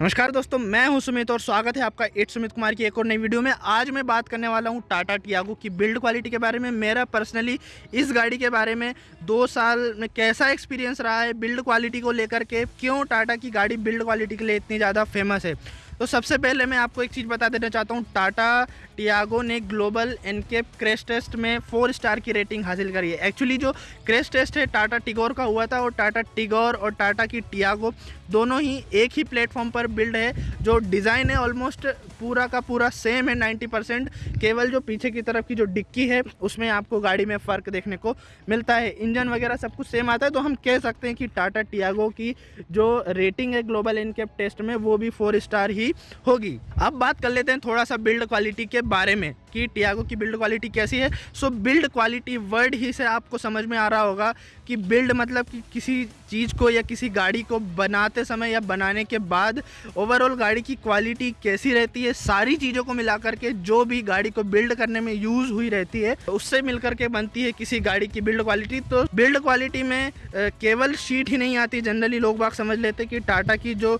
नमस्कार दोस्तों, मैं हूँ सुमित और स्वागत है आपका एट सुमित कुमार की एक और नई वीडियो में। आज मैं बात करने वाला हूँ टाटा टियागो की बिल्ड क्वालिटी के बारे में। मेरा पर्सनली इस गाड़ी के बारे में दो साल में कैसा एक्सपीरियंस रहा है बिल्ड क्वालिटी को लेकर के? क्यों टाटा की गाड़ी बिल्ड क्वालिटी के लिए इतनी ज़्यादा फ़ेमस है? तो सबसे पहले मैं आपको एक चीज़ बता देना चाहता हूँ। टाटा टियागो ने ग्लोबल एनकेप क्रेश टेस्ट में फोर स्टार की रेटिंग हासिल करी है। एक्चुअली जो क्रेश टेस्ट है, टाटा टिगोर का हुआ था और टाटा टिगोर और टाटा की टियागो दोनों ही एक ही प्लेटफॉर्म पर बिल्ड है। जो डिज़ाइन है ऑलमोस्ट पूरा का पूरा सेम है 90 परसेंट। केवल जो पीछे की तरफ़ की जो डिक्की है, उसमें आपको गाड़ी में फ़र्क देखने को मिलता है। इंजन वगैरह सब कुछ सेम आता है तो हम कह सकते हैं कि टाटा टियागो की जो रेटिंग है ग्लोबल इनकेप टेस्ट में, वो भी फोर स्टार ही होगी। अब बात कर लेते हैं थोड़ा सा बिल्ड क्वालिटी के बारे में, कि टियागो की बिल्ड क्वालिटी कैसी है। सो बिल्ड क्वालिटी वर्ड ही से आपको समझ में आ रहा होगा कि बिल्ड मतलब कि किसी चीज़ को या किसी गाड़ी को बनाते समय या बनाने के बाद ओवरऑल गाड़ी की क्वालिटी कैसी रहती है, सारी चीज़ों को मिला करके जो भी गाड़ी को बिल्ड करने में यूज़ हुई रहती है, उससे मिल करके बनती है किसी गाड़ी की बिल्ड क्वालिटी तो बिल्ड क्वालिटी में केवल शीट ही नहीं आती। जनरली लोग बाग समझ लेते कि टाटा की जो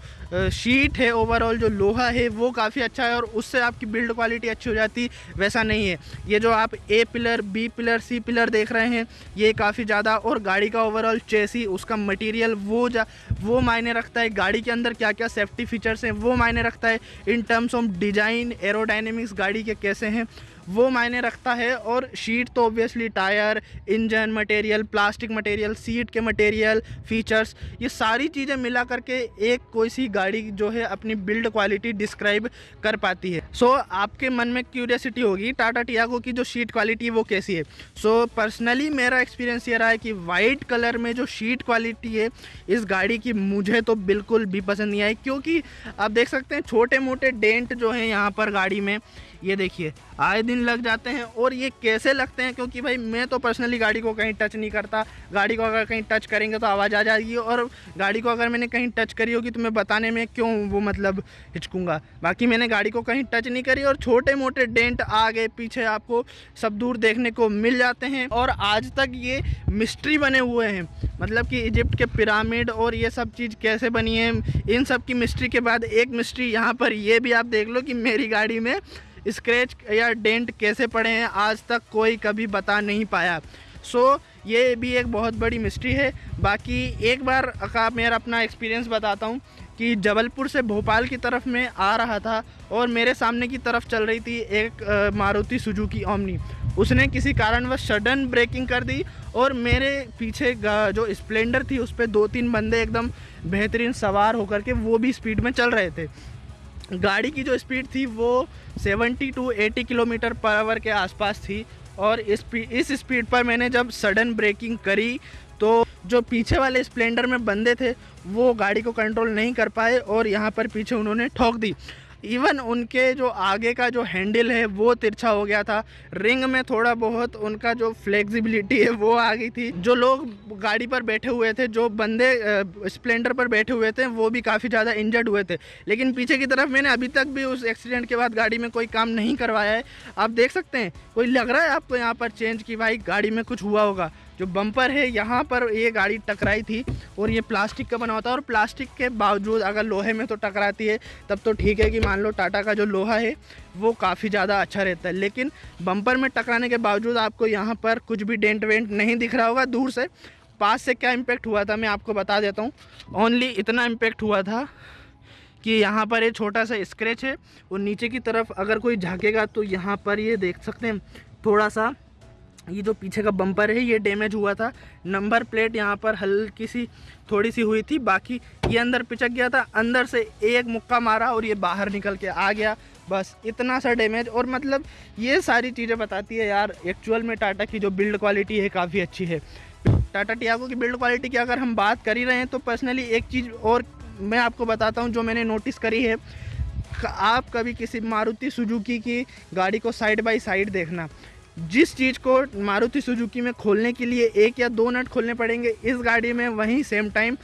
शीट है ओवरऑल जो लोहा है, वो काफ़ी अच्छा है और उससे आपकी बिल्ड क्वालिटी अच्छी हो जाती। वैसा नहीं है। ये जो आप A pillar B pillar C pillar देख रहे हैं, ये काफ़ी ज़्यादा और गाड़ी का ओवरऑल चेसी उसका मटेरियल वो जा, वो मायने रखता है। गाड़ी के अंदर क्या क्या सेफ्टी फीचर्स हैं, वो मायने रखता है। In terms of design aerodynamics गाड़ी के कैसे हैं वो मायने रखता है और शीट तो obviously tyre engine material plastic material seat के मटेरियल फीचर्स ये सारी चीज़ें मिला करके एक कोई सी गाड़ी जो है अपनी बिल्ड क्वालिटी डिस्क्राइब कर पाती है। सो so, आपके मन में क्यूरियसिटी होगी टाटा टियागो की जो शीट क्वालिटी वो कैसी है। सो so, पर्सनली मेरा एक्सपीरियंस ये रहा है कि वाइट कलर में जो शीट क्वालिटी है इस गाड़ी की मुझे तो बिल्कुल भी पसंद नहीं आई क्योंकि आप देख सकते हैं छोटे मोटे डेंट जो हैं यहाँ पर गाड़ी में। ये देखिए आए दिन लग जाते हैं और ये कैसे लगते हैं? क्योंकि भाई, मैं तो पर्सनली गाड़ी को कहीं टच नहीं करता। गाड़ी को अगर कहीं टच करेंगे तो आवाज़ आ जाएगी और गाड़ी को अगर मैंने कहीं टच करी होगी तो मैं बताने में क्यों वो मतलब हिचकूँगा? बाकी मैंने गाड़ी को कहीं टच नहीं करी और छोटे मोटे डेंट आगे पीछे आपको सब दूर देखने को मिल जाते हैं और आज तक ये मिस्ट्री बने हुए हैं। मतलब कि इजिप्ट के पिरामिड और ये सब चीज़ कैसे बनी है? इन सब की मिस्ट्री के बाद एक मिस्ट्री यहाँ पर ये भी आप देख लो कि मेरी गाड़ी में स्क्रैच या डेंट कैसे पड़े हैं आज तक कोई कभी बता नहीं पाया। सो so, ये भी एक बहुत बड़ी मिस्ट्री है। बाकी एक बार का मेरा अपना एक्सपीरियंस बताता हूँ कि जबलपुर से भोपाल की तरफ़ में आ रहा था और मेरे सामने की तरफ़ चल रही थी एक मारुति सुजुकी ओमनी। उसने किसी कारणवश सडन ब्रेकिंग कर दी और मेरे पीछे जो स्प्लेंडर थी उस पर दो तीन बंदे एकदम बेहतरीन सवार होकर के वो भी स्पीड में चल रहे थे। गाड़ी की जो स्पीड थी वो 70 टू 80 किलोमीटर पर आवर के आसपास थी और इस इस स्पीड पर मैंने जब सडन ब्रेकिंग करी तो जो पीछे वाले स्प्लेंडर में बंदे थे, वो गाड़ी को कंट्रोल नहीं कर पाए और यहाँ पर पीछे उन्होंने ठोक दी। इवन उनके जो आगे का जो हैंडल है, वो तिरछा हो गया था। रिंग में थोड़ा बहुत उनका जो फ्लेक्सिबिलिटी है, वो आ गई थी। जो लोग गाड़ी पर बैठे हुए थे, जो बंदे स्प्लेंडर पर बैठे हुए थे, वो भी काफ़ी ज़्यादा इंजर्ड हुए थे। लेकिन पीछे की तरफ़ मैंने अभी तक भी उस एक्सीडेंट के बाद गाड़ी में कोई काम नहीं करवाया है। आप देख सकते हैं, कोई लग रहा है आपको यहाँ पर चेंज कि भाई गाड़ी में कुछ हुआ होगा? जो बम्पर है, यहाँ पर ये गाड़ी टकराई थी और ये प्लास्टिक का बना होता है और प्लास्टिक के बावजूद अगर लोहे में तो टकराती है, तब तो ठीक है कि मान लो टाटा का जो लोहा है, वो काफ़ी ज़्यादा अच्छा रहता है। लेकिन बम्पर में टकराने के बावजूद आपको यहाँ पर कुछ भी डेंट वेंट नहीं दिख रहा होगा, दूर से। पास से क्या इम्पेक्ट हुआ था, मैं आपको बता देता हूँ। ओनली इतना इम्पेक्ट हुआ था कि यहाँ पर ये छोटा सा स्क्रैच है और नीचे की तरफ़ अगर कोई झाँकेगा तो यहाँ पर ये देख सकते हैं, थोड़ा सा ये जो पीछे का बम्पर है, ये डैमेज हुआ था। नंबर प्लेट यहाँ पर हल्की सी थोड़ी सी हुई थी। बाकी ये अंदर पिचक गया था, अंदर से एक मुक्का मारा और ये बाहर निकल के आ गया। बस इतना सा डैमेज और मतलब ये सारी चीज़ें बताती है यार एक्चुअल में टाटा की जो बिल्ड क्वालिटी है, काफ़ी अच्छी है। टाटा टियागो की बिल्ड क्वालिटी की अगर हम बात कर ही रहे हैं तो पर्सनली एक चीज़ और मैं आपको बताता हूँ जो मैंने नोटिस करी है। आप कभी किसी मारुति सुजुकी की गाड़ी को साइड बाई साइड देखना। जिस चीज़ को मारुति सुजुकी में खोलने के लिए एक या दो नट खोलने पड़ेंगे, इस गाड़ी में वहीं same time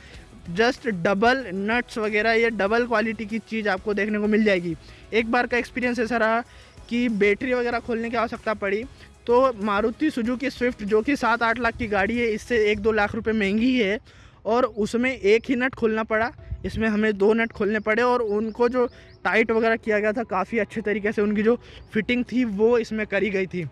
just double nuts वगैरह या डबल क्वालिटी की चीज़ आपको देखने को मिल जाएगी। एक बार का एक्सपीरियंस ऐसा रहा कि बैटरी वगैरह खोलने की आवश्यकता पड़ी तो मारुति सुजुकी स्विफ्ट जो कि सात आठ लाख की गाड़ी है, इससे एक दो लाख रुपए महँगी है और उसमें एक ही नट खोलना पड़ा। इसमें हमें दो नट खोलने पड़े और उनको जो टाइट वगैरह किया गया था, काफ़ी अच्छे तरीके से उनकी जो फिटिंग थी, वो इसमें करी गई थी।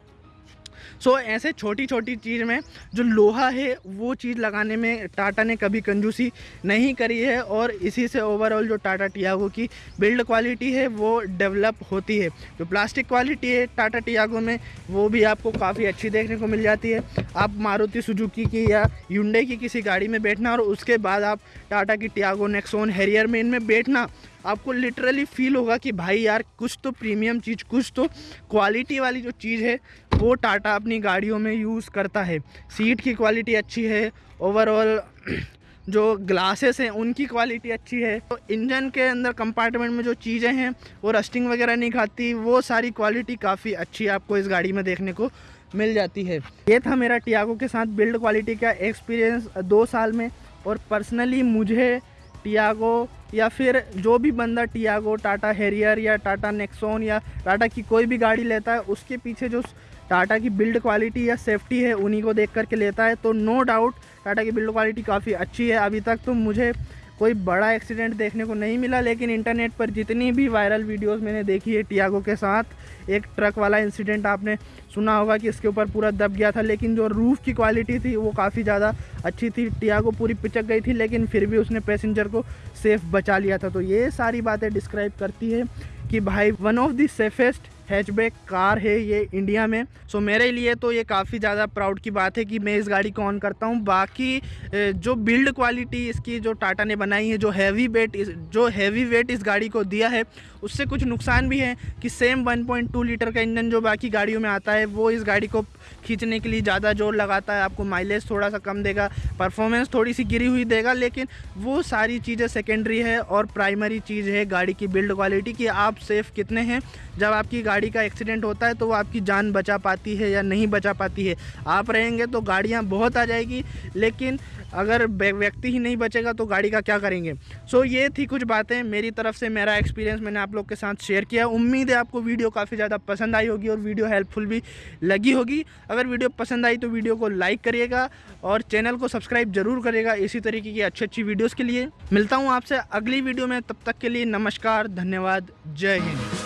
सो ऐसे छोटी छोटी चीज़ में जो लोहा है, वो चीज़ लगाने में टाटा ने कभी कंजूसी नहीं करी है और इसी से ओवरऑल जो टाटा टियागो की बिल्ड क्वालिटी है, वो डेवलप होती है। जो प्लास्टिक क्वालिटी है टाटा टियागो में, वो भी आपको काफ़ी अच्छी देखने को मिल जाती है। आप मारुति सुजुकी की या यूंडे की किसी गाड़ी में बैठना और उसके बाद आप टाटा की टियागो नेक्सोन हैरियर में इनमें बैठना आपको लिटरली फील होगा कि भाई यार, कुछ तो प्रीमियम चीज़, कुछ तो क्वालिटी वाली जो चीज़ है, वो टाटा अपनी गाड़ियों में यूज़ करता है। सीट की क्वालिटी अच्छी है ओवरऑल जो ग्लासेस हैं, उनकी क्वालिटी अच्छी है। तो इंजन के अंदर कंपार्टमेंट में जो चीज़ें हैं, वो रस्टिंग वगैरह नहीं खाती, वो सारी क्वालिटी काफ़ी अच्छी आपको इस गाड़ी में देखने को मिल जाती है। ये था मेरा टियागो के साथ बिल्ड क्वालिटी का एक्सपीरियंस दो साल में, और पर्सनली मुझे टियागो या फिर जो भी बंदा टियागो, टाटा हेरियर या टाटा नेक्सोन या टाटा की कोई भी गाड़ी लेता है, उसके पीछे जो टाटा की बिल्ड क्वालिटी या सेफ्टी है, उन्हीं को देख करके लेता है। तो नो डाउट, टाटा की बिल्ड क्वालिटी काफ़ी अच्छी है। अभी तक तो मुझे कोई बड़ा एक्सीडेंट देखने को नहीं मिला, लेकिन इंटरनेट पर जितनी भी वायरल वीडियोस मैंने देखी है टियागो के साथ, एक ट्रक वाला इंसिडेंट आपने सुना होगा कि इसके ऊपर पूरा दब गया था, लेकिन जो रूफ़ की क्वालिटी थी, वो काफ़ी ज़्यादा अच्छी थी। टियागो पूरी पिचक गई थी, लेकिन फिर भी उसने पैसेंजर को सेफ़ बचा लिया था। तो ये सारी बातें डिस्क्राइब करती है कि भाई one of the safest hatchback car है ये इंडिया में। सो so, मेरे लिए तो ये काफ़ी ज़्यादा प्राउड की बात है कि मैं इस गाड़ी को ऑन करता हूँ। बाकी जो बिल्ड क्वालिटी इसकी जो टाटा ने बनाई है जो हैवी वेट इस जो हैवी वेट इस गाड़ी को दिया है उससे कुछ नुकसान भी है कि सेम 1.2 लीटर का इंजन जो बाकी गाड़ियों में आता है वो इस गाड़ी को खींचने के लिए ज़्यादा ज़ोर लगाता है। आपको माइलेज थोड़ा सा कम देगा परफॉर्मेंस थोड़ी सी गिरी हुई देगा लेकिन वो सारी चीज़ें सेकेंडरी है और प्राइमरी चीज़ है गाड़ी की बिल्ड क्वालिटी कि। आप सेफ़ कितने हैं जब आपकी गाड़ी का एक्सीडेंट होता है तो वो आपकी जान बचा पाती है या नहीं बचा पाती है। आप रहेंगे तो गाड़ियाँ बहुत आ जाएगी लेकिन अगर व्यक्ति ही नहीं बचेगा तो गाड़ी का क्या करेंगे? सो so, ये थी कुछ बातें मेरी तरफ़ से मेरा एक्सपीरियंस मैंने आप लोग के साथ शेयर किया। उम्मीद है आपको वीडियो काफ़ी ज़्यादा पसंद आई होगी और वीडियो हेल्पफुल भी लगी होगी। अगर वीडियो पसंद आई तो वीडियो को लाइक करिएगा और चैनल को सब्सक्राइब ज़रूर करिएगा इसी तरीके की अच्छी अच्छी वीडियोज़ के लिए। मिलता हूँ आपसे अगली वीडियो में तब तक के लिए नमस्कार धन्यवाद जय हिंद।